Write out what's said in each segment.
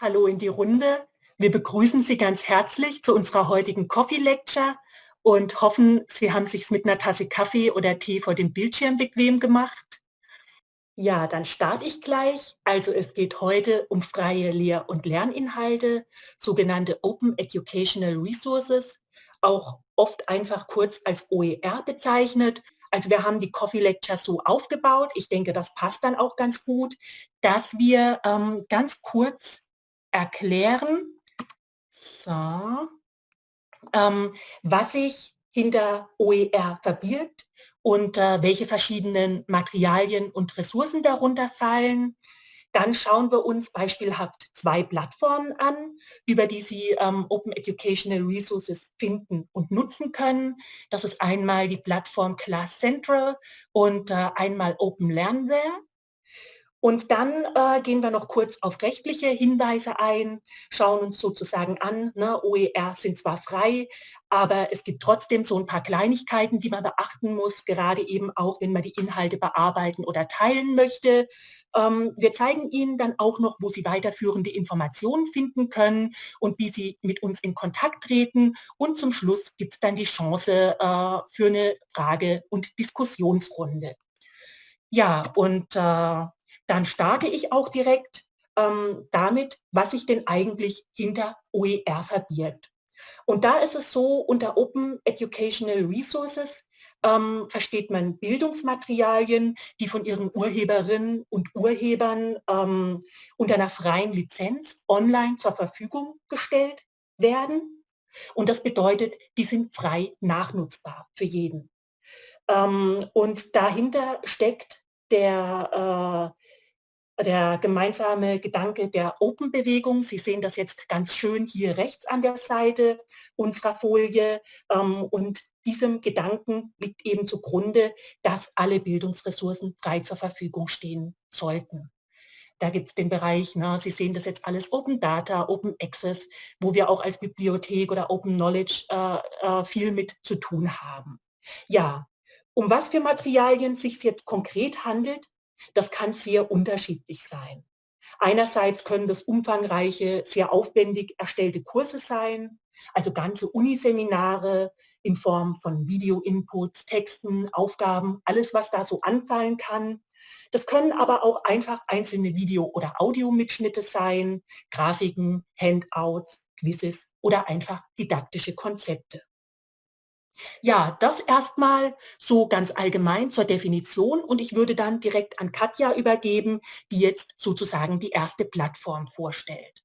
Hallo in die Runde. Wir begrüßen Sie ganz herzlich zu unserer heutigen Coffee Lecture und hoffen, Sie haben sich mit einer Tasse Kaffee oder Tee vor dem Bildschirm bequem gemacht. Ja, dann starte ich gleich. Also es geht heute um freie Lehr- und Lerninhalte, sogenannte Open Educational Resources, auch oft einfach kurz als OER bezeichnet. Also wir haben die Coffee Lecture so aufgebaut, ich denke, das passt dann auch ganz gut, dass wir ähm, ganz kurz erklären, so, ähm, was sich hinter OER verbirgt und äh, welche verschiedenen Materialien und Ressourcen darunter fallen. Dann schauen wir uns beispielhaft zwei Plattformen an, über die Sie ähm, Open Educational Resources finden und nutzen können. Das ist einmal die Plattform Class Central und äh, einmal Open Learnware. Und dann äh, gehen wir noch kurz auf rechtliche Hinweise ein, schauen uns sozusagen an, ne, OER sind zwar frei, aber es gibt trotzdem so ein paar Kleinigkeiten, die man beachten muss, gerade eben auch, wenn man die Inhalte bearbeiten oder teilen möchte. Ähm, wir zeigen Ihnen dann auch noch, wo Sie weiterführende Informationen finden können und wie Sie mit uns in Kontakt treten. Und zum Schluss gibt es dann die Chance äh, für eine Frage- und Diskussionsrunde. Ja, und äh, dann starte ich auch direkt ähm, damit, was sich denn eigentlich hinter OER verbirgt. Und da ist es so, unter Open Educational Resources ähm, versteht man Bildungsmaterialien, die von ihren Urheberinnen und Urhebern ähm, unter einer freien Lizenz online zur Verfügung gestellt werden. Und das bedeutet, die sind frei nachnutzbar für jeden. Ähm, und dahinter steckt der äh, der gemeinsame Gedanke der Open-Bewegung. Sie sehen das jetzt ganz schön hier rechts an der Seite unserer Folie. Ähm, und diesem Gedanken liegt eben zugrunde, dass alle Bildungsressourcen frei zur Verfügung stehen sollten. Da gibt es den Bereich, na, Sie sehen das jetzt alles Open Data, Open Access, wo wir auch als Bibliothek oder Open Knowledge äh, äh, viel mit zu tun haben. Ja, um was für Materialien sich jetzt konkret handelt, das kann sehr unterschiedlich sein. Einerseits können das umfangreiche, sehr aufwendig erstellte Kurse sein, also ganze Uniseminare in Form von Video-Inputs, Texten, Aufgaben, alles, was da so anfallen kann. Das können aber auch einfach einzelne Video- oder Audiomitschnitte sein, Grafiken, Handouts, Quizzes oder einfach didaktische Konzepte. Ja, das erstmal so ganz allgemein zur Definition und ich würde dann direkt an Katja übergeben, die jetzt sozusagen die erste Plattform vorstellt.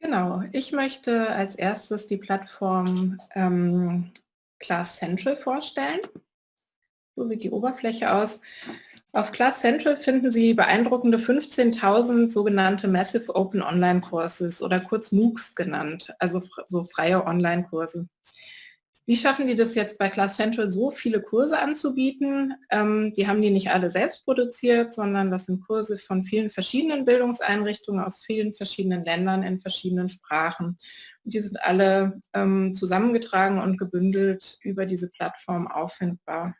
Genau, ich möchte als erstes die Plattform ähm, Class Central vorstellen. So sieht die Oberfläche aus. Auf Class Central finden Sie beeindruckende 15.000 sogenannte Massive Open Online Courses oder kurz MOOCs genannt, also so freie Online-Kurse. Wie schaffen die das jetzt bei Class Central so viele Kurse anzubieten? Ähm, die haben die nicht alle selbst produziert, sondern das sind Kurse von vielen verschiedenen Bildungseinrichtungen aus vielen verschiedenen Ländern in verschiedenen Sprachen. Und die sind alle ähm, zusammengetragen und gebündelt über diese Plattform auffindbar.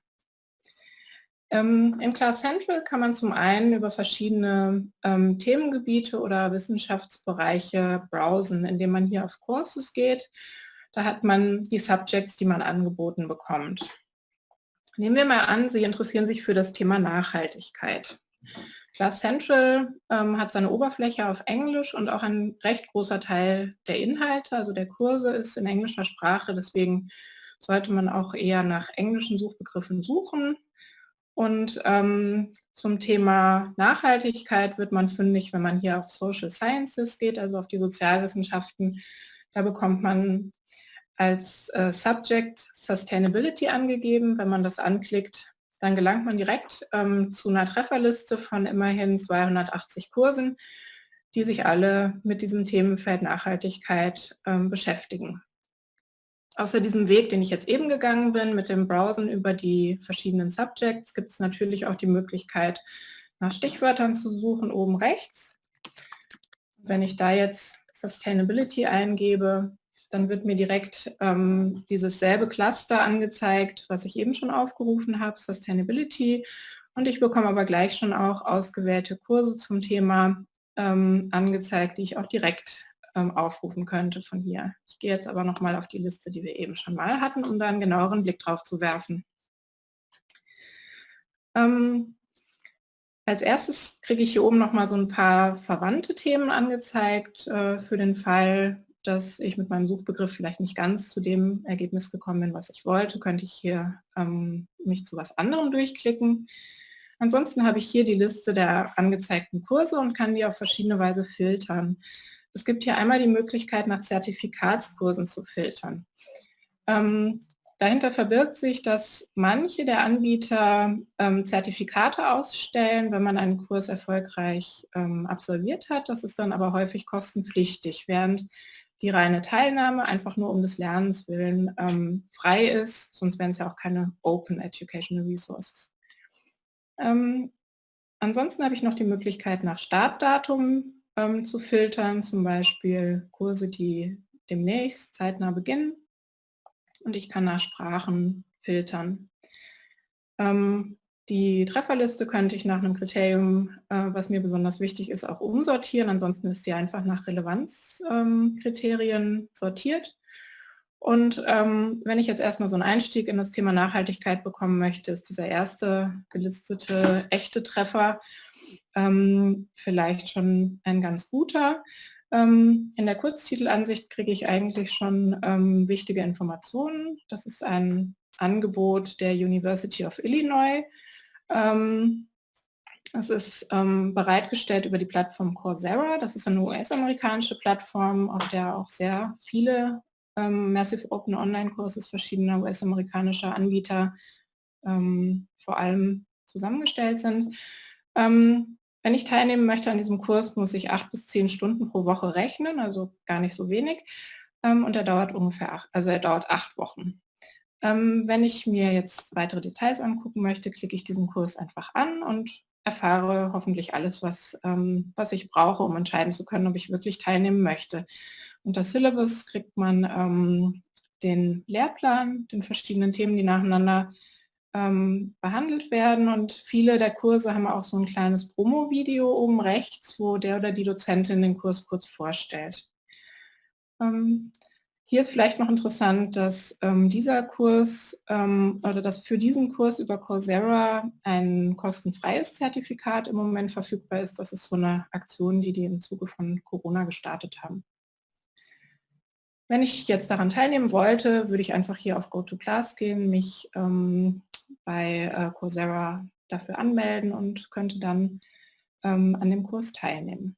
Ähm, in Class Central kann man zum einen über verschiedene ähm, Themengebiete oder Wissenschaftsbereiche browsen, indem man hier auf Courses geht. Da hat man die Subjects, die man angeboten bekommt. Nehmen wir mal an, Sie interessieren sich für das Thema Nachhaltigkeit. Class Central ähm, hat seine Oberfläche auf Englisch und auch ein recht großer Teil der Inhalte, also der Kurse ist in englischer Sprache, deswegen sollte man auch eher nach englischen Suchbegriffen suchen. Und ähm, zum Thema Nachhaltigkeit wird man fündig, wenn man hier auf Social Sciences geht, also auf die Sozialwissenschaften. Da bekommt man als äh, Subject Sustainability angegeben. Wenn man das anklickt, dann gelangt man direkt ähm, zu einer Trefferliste von immerhin 280 Kursen, die sich alle mit diesem Themenfeld Nachhaltigkeit ähm, beschäftigen. Außer diesem Weg, den ich jetzt eben gegangen bin, mit dem Browsen über die verschiedenen Subjects, gibt es natürlich auch die Möglichkeit, nach Stichwörtern zu suchen, oben rechts. Wenn ich da jetzt Sustainability eingebe, dann wird mir direkt ähm, dieses selbe Cluster angezeigt, was ich eben schon aufgerufen habe, Sustainability. Und ich bekomme aber gleich schon auch ausgewählte Kurse zum Thema ähm, angezeigt, die ich auch direkt ähm, aufrufen könnte von hier. Ich gehe jetzt aber nochmal auf die Liste, die wir eben schon mal hatten, um da einen genaueren Blick drauf zu werfen. Ähm, als erstes kriege ich hier oben nochmal so ein paar verwandte Themen angezeigt äh, für den Fall, dass ich mit meinem Suchbegriff vielleicht nicht ganz zu dem Ergebnis gekommen bin, was ich wollte, könnte ich hier ähm, mich zu was anderem durchklicken. Ansonsten habe ich hier die Liste der angezeigten Kurse und kann die auf verschiedene Weise filtern. Es gibt hier einmal die Möglichkeit, nach Zertifikatskursen zu filtern. Ähm, dahinter verbirgt sich, dass manche der Anbieter ähm, Zertifikate ausstellen, wenn man einen Kurs erfolgreich ähm, absolviert hat. Das ist dann aber häufig kostenpflichtig, während die reine Teilnahme einfach nur um des Lernens willen ähm, frei ist, sonst wären es ja auch keine Open Educational Resources. Ähm, ansonsten habe ich noch die Möglichkeit, nach Startdatum ähm, zu filtern, zum Beispiel Kurse, die demnächst zeitnah beginnen. Und ich kann nach Sprachen filtern. Ähm, die Trefferliste könnte ich nach einem Kriterium, äh, was mir besonders wichtig ist, auch umsortieren. Ansonsten ist sie einfach nach Relevanzkriterien ähm, sortiert. Und ähm, wenn ich jetzt erstmal so einen Einstieg in das Thema Nachhaltigkeit bekommen möchte, ist dieser erste gelistete echte Treffer ähm, vielleicht schon ein ganz guter. Ähm, in der Kurztitelansicht kriege ich eigentlich schon ähm, wichtige Informationen. Das ist ein Angebot der University of Illinois. Ähm, es ist ähm, bereitgestellt über die Plattform Coursera. Das ist eine US-amerikanische Plattform, auf der auch sehr viele ähm, Massive Open Online-Kurses verschiedener US-amerikanischer Anbieter vor allem zusammengestellt sind. Ähm, wenn ich teilnehmen möchte an diesem Kurs, muss ich acht bis zehn Stunden pro Woche rechnen, also gar nicht so wenig. Ähm, und er dauert ungefähr, acht, also er dauert acht Wochen. Ähm, wenn ich mir jetzt weitere Details angucken möchte, klicke ich diesen Kurs einfach an und erfahre hoffentlich alles, was, ähm, was ich brauche, um entscheiden zu können, ob ich wirklich teilnehmen möchte. Unter Syllabus kriegt man den Lehrplan, den verschiedenen Themen, die nacheinander ähm, behandelt werden und viele der Kurse haben auch so ein kleines Promo-Video oben rechts, wo der oder die Dozentin den Kurs kurz vorstellt. Ähm, hier ist vielleicht noch interessant, dass ähm, dieser Kurs ähm, oder dass für diesen Kurs über Coursera ein kostenfreies Zertifikat im Moment verfügbar ist. Das ist so eine Aktion, die die im Zuge von Corona gestartet haben. Wenn ich jetzt daran teilnehmen wollte, würde ich einfach hier auf Go to Class gehen, mich ähm, bei äh, Coursera dafür anmelden und könnte dann ähm, an dem Kurs teilnehmen.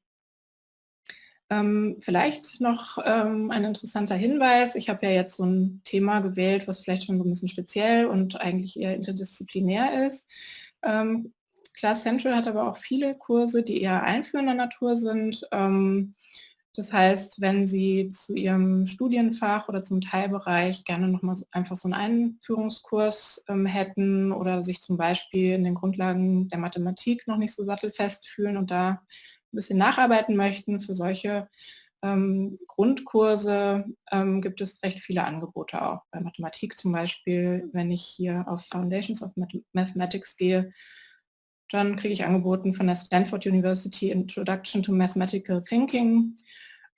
Ähm, vielleicht noch ähm, ein interessanter Hinweis. Ich habe ja jetzt so ein Thema gewählt, was vielleicht schon so ein bisschen speziell und eigentlich eher interdisziplinär ist. Ähm, Class Central hat aber auch viele Kurse, die eher einführender Natur sind. Das heißt, wenn Sie zu Ihrem Studienfach oder zum Teilbereich gerne nochmal einfach so einen Einführungskurs ähm, hätten oder sich zum Beispiel in den Grundlagen der Mathematik noch nicht so sattelfest fühlen und da ein bisschen nacharbeiten möchten, für solche ähm, Grundkurse ähm, gibt es recht viele Angebote auch. Bei Mathematik zum Beispiel, wenn ich hier auf Foundations of Mathematics gehe, dann kriege ich angeboten von der Stanford University Introduction to Mathematical Thinking.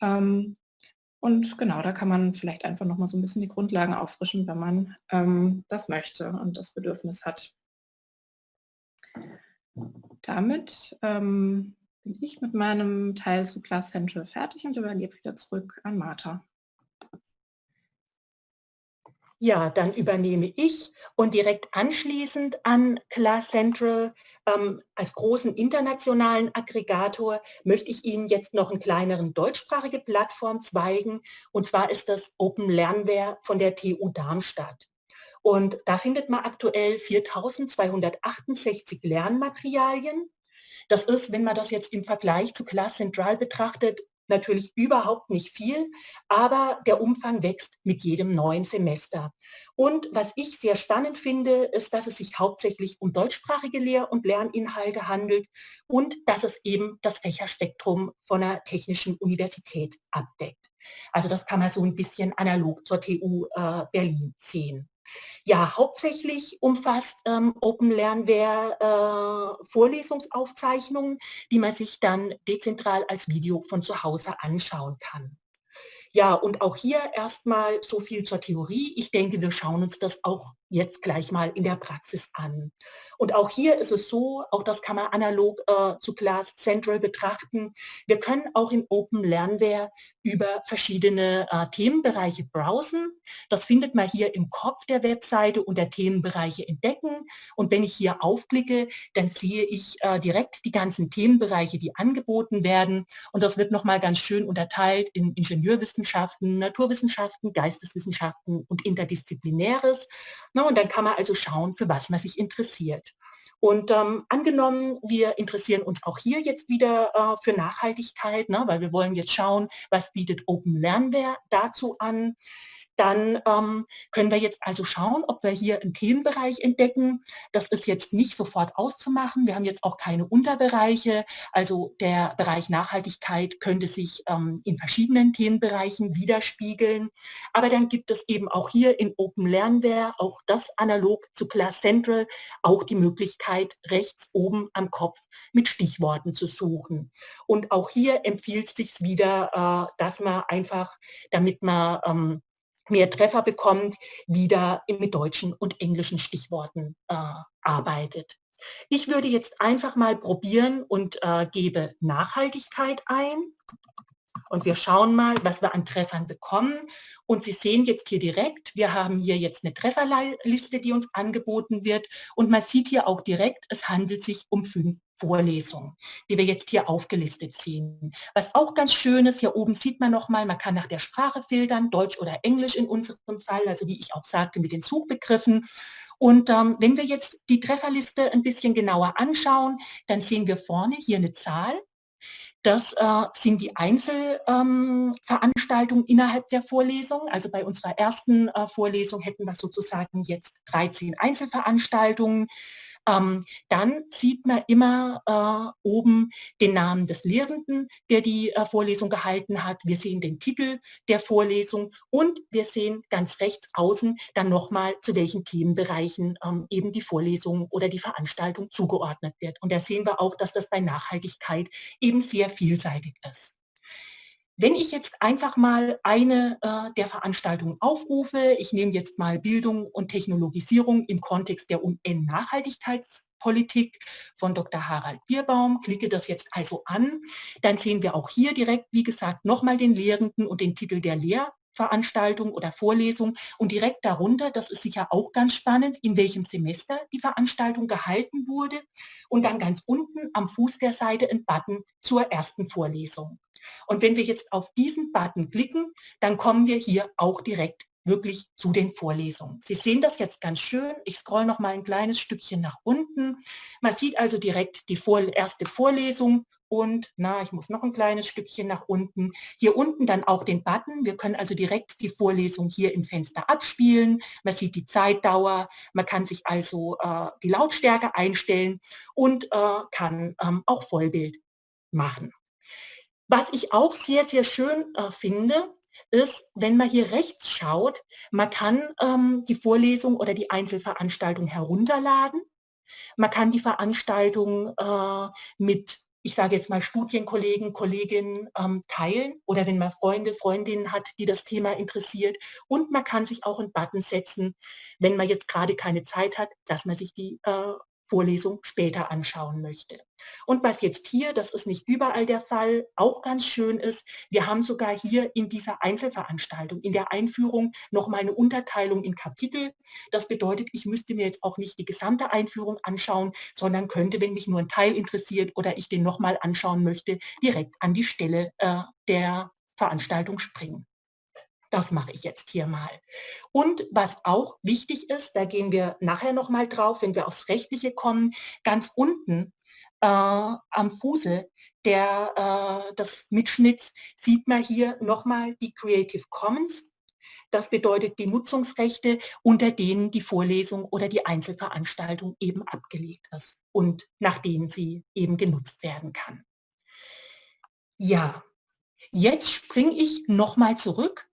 Ähm, und genau, da kann man vielleicht einfach nochmal so ein bisschen die Grundlagen auffrischen, wenn man ähm, das möchte und das Bedürfnis hat. Damit ähm, bin ich mit meinem Teil zu Class Central fertig und übergebe wieder zurück an Martha. Ja, dann übernehme ich und direkt anschließend an Class Central ähm, als großen internationalen Aggregator möchte ich Ihnen jetzt noch einen kleineren deutschsprachige Plattform zeigen. Und zwar ist das Open Lernware von der TU Darmstadt. Und da findet man aktuell 4268 Lernmaterialien das ist, wenn man das jetzt im Vergleich zu Class Central betrachtet, natürlich überhaupt nicht viel, aber der Umfang wächst mit jedem neuen Semester. Und was ich sehr spannend finde, ist, dass es sich hauptsächlich um deutschsprachige Lehr- und Lerninhalte handelt und dass es eben das Fächerspektrum von einer technischen Universität abdeckt. Also das kann man so ein bisschen analog zur TU äh, Berlin sehen. Ja, hauptsächlich umfasst ähm, Open Lernware äh, Vorlesungsaufzeichnungen, die man sich dann dezentral als Video von zu Hause anschauen kann. Ja, und auch hier erstmal so viel zur Theorie. Ich denke, wir schauen uns das auch jetzt gleich mal in der Praxis an. Und auch hier ist es so, auch das kann man analog äh, zu Class Central betrachten. Wir können auch in Open Lernware über verschiedene äh, Themenbereiche browsen. Das findet man hier im Kopf der Webseite unter Themenbereiche entdecken. Und wenn ich hier aufklicke, dann sehe ich äh, direkt die ganzen Themenbereiche, die angeboten werden. Und das wird nochmal ganz schön unterteilt in Ingenieurwissenschaften, Naturwissenschaften, Geisteswissenschaften und Interdisziplinäres. Na, und dann kann man also schauen, für was man sich interessiert. Und ähm, angenommen, wir interessieren uns auch hier jetzt wieder äh, für Nachhaltigkeit, ne, weil wir wollen jetzt schauen, was bietet Open Lernware dazu an dann ähm, können wir jetzt also schauen, ob wir hier einen Themenbereich entdecken. Das ist jetzt nicht sofort auszumachen. Wir haben jetzt auch keine Unterbereiche. Also der Bereich Nachhaltigkeit könnte sich ähm, in verschiedenen Themenbereichen widerspiegeln. Aber dann gibt es eben auch hier in Open Lernware, auch das analog zu Class Central, auch die Möglichkeit, rechts oben am Kopf mit Stichworten zu suchen. Und auch hier empfiehlt es sich wieder, äh, dass man einfach, damit man ähm, mehr Treffer bekommt, wieder mit deutschen und englischen Stichworten äh, arbeitet. Ich würde jetzt einfach mal probieren und äh, gebe Nachhaltigkeit ein. Und wir schauen mal, was wir an Treffern bekommen. Und Sie sehen jetzt hier direkt, wir haben hier jetzt eine Trefferliste, die uns angeboten wird. Und man sieht hier auch direkt, es handelt sich um fünf Vorlesungen, die wir jetzt hier aufgelistet sehen. Was auch ganz schön ist, hier oben sieht man nochmal, man kann nach der Sprache filtern, Deutsch oder Englisch in unserem Fall, also wie ich auch sagte, mit den Suchbegriffen. Und ähm, wenn wir jetzt die Trefferliste ein bisschen genauer anschauen, dann sehen wir vorne hier eine Zahl. Das äh, sind die Einzelveranstaltungen ähm, innerhalb der Vorlesung. Also bei unserer ersten äh, Vorlesung hätten wir sozusagen jetzt 13 Einzelveranstaltungen. Ähm, dann sieht man immer äh, oben den Namen des Lehrenden, der die äh, Vorlesung gehalten hat. Wir sehen den Titel der Vorlesung und wir sehen ganz rechts außen dann nochmal, zu welchen Themenbereichen ähm, eben die Vorlesung oder die Veranstaltung zugeordnet wird. Und da sehen wir auch, dass das bei Nachhaltigkeit eben sehr vielseitig ist. Wenn ich jetzt einfach mal eine äh, der Veranstaltungen aufrufe, ich nehme jetzt mal Bildung und Technologisierung im Kontext der UN-Nachhaltigkeitspolitik von Dr. Harald Bierbaum, klicke das jetzt also an, dann sehen wir auch hier direkt, wie gesagt, nochmal den Lehrenden und den Titel der Lehr Veranstaltung oder Vorlesung und direkt darunter, das ist sicher auch ganz spannend, in welchem Semester die Veranstaltung gehalten wurde und dann ganz unten am Fuß der Seite ein Button zur ersten Vorlesung. Und wenn wir jetzt auf diesen Button klicken, dann kommen wir hier auch direkt wirklich zu den Vorlesungen. Sie sehen das jetzt ganz schön. Ich scroll noch mal ein kleines Stückchen nach unten. Man sieht also direkt die erste Vorlesung und, na, ich muss noch ein kleines Stückchen nach unten. Hier unten dann auch den Button. Wir können also direkt die Vorlesung hier im Fenster abspielen. Man sieht die Zeitdauer. Man kann sich also äh, die Lautstärke einstellen und äh, kann ähm, auch Vollbild machen. Was ich auch sehr, sehr schön äh, finde, ist, wenn man hier rechts schaut, man kann ähm, die Vorlesung oder die Einzelveranstaltung herunterladen. Man kann die Veranstaltung äh, mit, ich sage jetzt mal, Studienkollegen, Kolleginnen ähm, teilen oder wenn man Freunde, Freundinnen hat, die das Thema interessiert. Und man kann sich auch einen Button setzen, wenn man jetzt gerade keine Zeit hat, dass man sich die äh, Vorlesung später anschauen möchte. Und was jetzt hier, das ist nicht überall der Fall, auch ganz schön ist, wir haben sogar hier in dieser Einzelveranstaltung, in der Einführung nochmal eine Unterteilung in Kapitel. Das bedeutet, ich müsste mir jetzt auch nicht die gesamte Einführung anschauen, sondern könnte, wenn mich nur ein Teil interessiert oder ich den nochmal anschauen möchte, direkt an die Stelle äh, der Veranstaltung springen. Das mache ich jetzt hier mal. Und was auch wichtig ist, da gehen wir nachher noch mal drauf, wenn wir aufs Rechtliche kommen, ganz unten äh, am Fuße der, äh, des Mitschnitts sieht man hier nochmal die Creative Commons. Das bedeutet die Nutzungsrechte, unter denen die Vorlesung oder die Einzelveranstaltung eben abgelegt ist und nach denen sie eben genutzt werden kann. Ja, jetzt springe ich nochmal zurück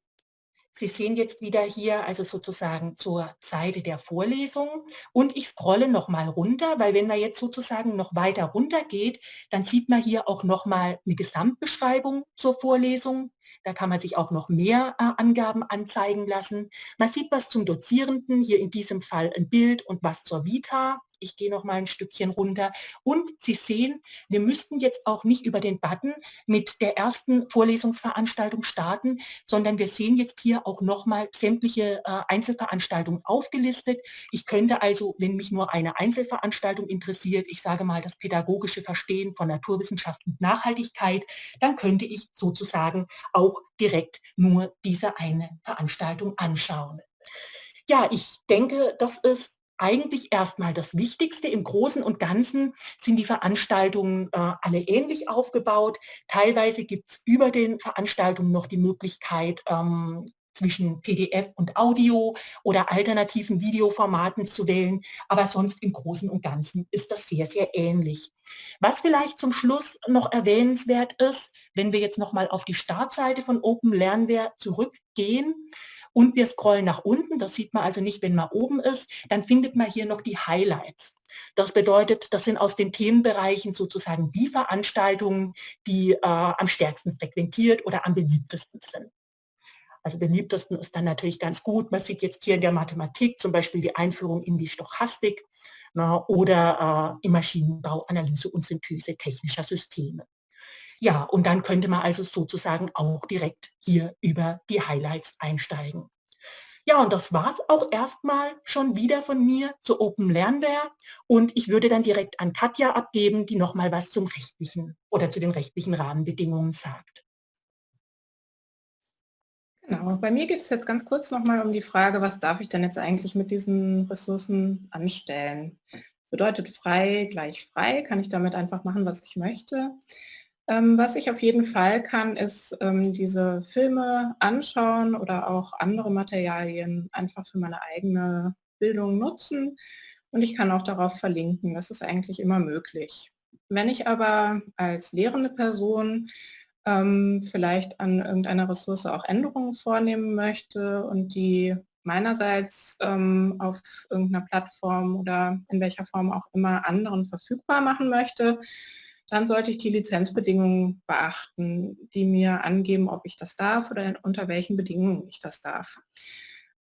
Sie sehen jetzt wieder hier also sozusagen zur Seite der Vorlesung und ich scrolle noch mal runter, weil wenn man jetzt sozusagen noch weiter runter geht, dann sieht man hier auch noch mal eine Gesamtbeschreibung zur Vorlesung. Da kann man sich auch noch mehr äh, Angaben anzeigen lassen. Man sieht was zum Dozierenden, hier in diesem Fall ein Bild und was zur Vita. Ich gehe noch mal ein Stückchen runter. Und Sie sehen, wir müssten jetzt auch nicht über den Button mit der ersten Vorlesungsveranstaltung starten, sondern wir sehen jetzt hier auch noch mal sämtliche äh, Einzelveranstaltungen aufgelistet. Ich könnte also, wenn mich nur eine Einzelveranstaltung interessiert, ich sage mal das pädagogische Verstehen von Naturwissenschaft und Nachhaltigkeit, dann könnte ich sozusagen auch direkt nur diese eine Veranstaltung anschauen. Ja, ich denke, das ist eigentlich erstmal das Wichtigste. Im Großen und Ganzen sind die Veranstaltungen äh, alle ähnlich aufgebaut. Teilweise gibt es über den Veranstaltungen noch die Möglichkeit, ähm, zwischen PDF und Audio oder alternativen Videoformaten zu wählen, aber sonst im Großen und Ganzen ist das sehr, sehr ähnlich. Was vielleicht zum Schluss noch erwähnenswert ist, wenn wir jetzt nochmal auf die Startseite von Open Lernware zurückgehen, und wir scrollen nach unten, das sieht man also nicht, wenn man oben ist, dann findet man hier noch die Highlights. Das bedeutet, das sind aus den Themenbereichen sozusagen die Veranstaltungen, die äh, am stärksten frequentiert oder am beliebtesten sind. Also beliebtesten ist dann natürlich ganz gut. Man sieht jetzt hier in der Mathematik zum Beispiel die Einführung in die Stochastik na, ne, oder äh, im Maschinenbau, Analyse und Synthese technischer Systeme. Ja, und dann könnte man also sozusagen auch direkt hier über die Highlights einsteigen. Ja, und das war es auch erstmal schon wieder von mir zu Open Lernware. Und ich würde dann direkt an Katja abgeben, die nochmal was zum rechtlichen oder zu den rechtlichen Rahmenbedingungen sagt. Genau, bei mir geht es jetzt ganz kurz nochmal um die Frage, was darf ich denn jetzt eigentlich mit diesen Ressourcen anstellen? Bedeutet frei gleich frei, kann ich damit einfach machen, was ich möchte. Ähm, was ich auf jeden Fall kann, ist ähm, diese Filme anschauen oder auch andere Materialien einfach für meine eigene Bildung nutzen. Und ich kann auch darauf verlinken. Das ist eigentlich immer möglich. Wenn ich aber als lehrende Person ähm, vielleicht an irgendeiner Ressource auch Änderungen vornehmen möchte und die meinerseits ähm, auf irgendeiner Plattform oder in welcher Form auch immer anderen verfügbar machen möchte, dann sollte ich die Lizenzbedingungen beachten, die mir angeben, ob ich das darf oder unter welchen Bedingungen ich das darf.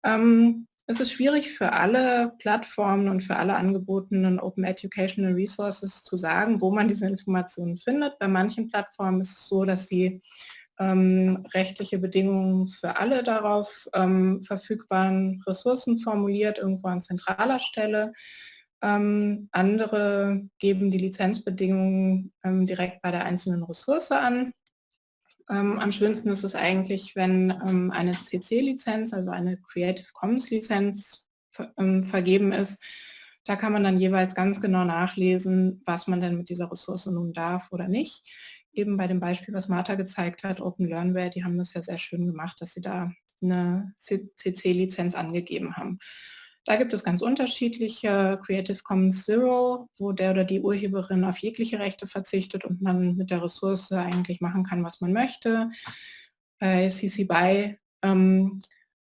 Ähm, es ist schwierig für alle Plattformen und für alle angebotenen Open Educational Resources zu sagen, wo man diese Informationen findet. Bei manchen Plattformen ist es so, dass sie ähm, rechtliche Bedingungen für alle darauf ähm, verfügbaren Ressourcen formuliert, irgendwo an zentraler Stelle. Ähm, andere geben die Lizenzbedingungen ähm, direkt bei der einzelnen Ressource an. Ähm, am schönsten ist es eigentlich, wenn ähm, eine CC-Lizenz, also eine Creative Commons-Lizenz ähm, vergeben ist. Da kann man dann jeweils ganz genau nachlesen, was man denn mit dieser Ressource nun darf oder nicht. Eben bei dem Beispiel, was Martha gezeigt hat, Open Learnware, die haben das ja sehr schön gemacht, dass sie da eine CC-Lizenz angegeben haben. Da gibt es ganz unterschiedliche Creative Commons Zero, wo der oder die Urheberin auf jegliche Rechte verzichtet und man mit der Ressource eigentlich machen kann, was man möchte. Bei CC BY ähm,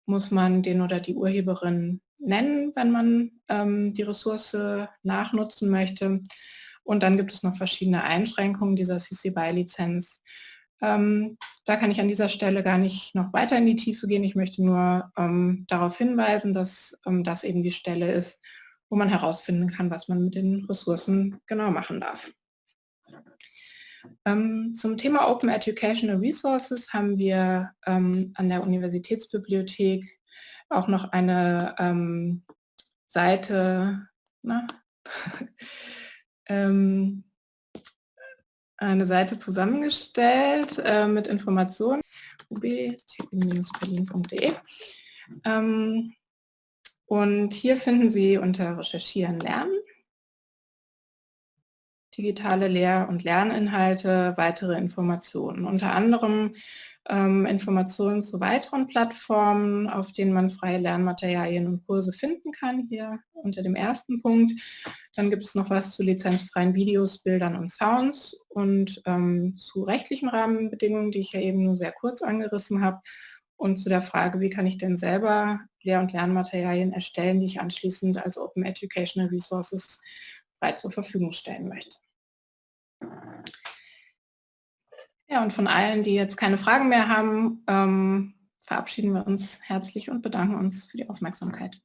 muss man den oder die Urheberin nennen, wenn man ähm, die Ressource nachnutzen möchte. Und dann gibt es noch verschiedene Einschränkungen dieser CC BY-Lizenz. Ähm, da kann ich an dieser Stelle gar nicht noch weiter in die Tiefe gehen. Ich möchte nur ähm, darauf hinweisen, dass ähm, das eben die Stelle ist, wo man herausfinden kann, was man mit den Ressourcen genau machen darf. Ähm, zum Thema Open Educational Resources haben wir ähm, an der Universitätsbibliothek auch noch eine ähm, Seite, na, eine Seite zusammengestellt äh, mit Informationen. Ub-berlin.de ähm, und hier finden Sie unter Recherchieren lernen digitale Lehr- und Lerninhalte, weitere Informationen. Unter anderem ähm, Informationen zu weiteren Plattformen, auf denen man freie Lernmaterialien und Kurse finden kann, hier unter dem ersten Punkt. Dann gibt es noch was zu lizenzfreien Videos, Bildern und Sounds und ähm, zu rechtlichen Rahmenbedingungen, die ich ja eben nur sehr kurz angerissen habe. und zu der Frage, wie kann ich denn selber Lehr- und Lernmaterialien erstellen, die ich anschließend als Open Educational Resources frei zur Verfügung stellen möchte. Ja, und von allen, die jetzt keine Fragen mehr haben, ähm, verabschieden wir uns herzlich und bedanken uns für die Aufmerksamkeit.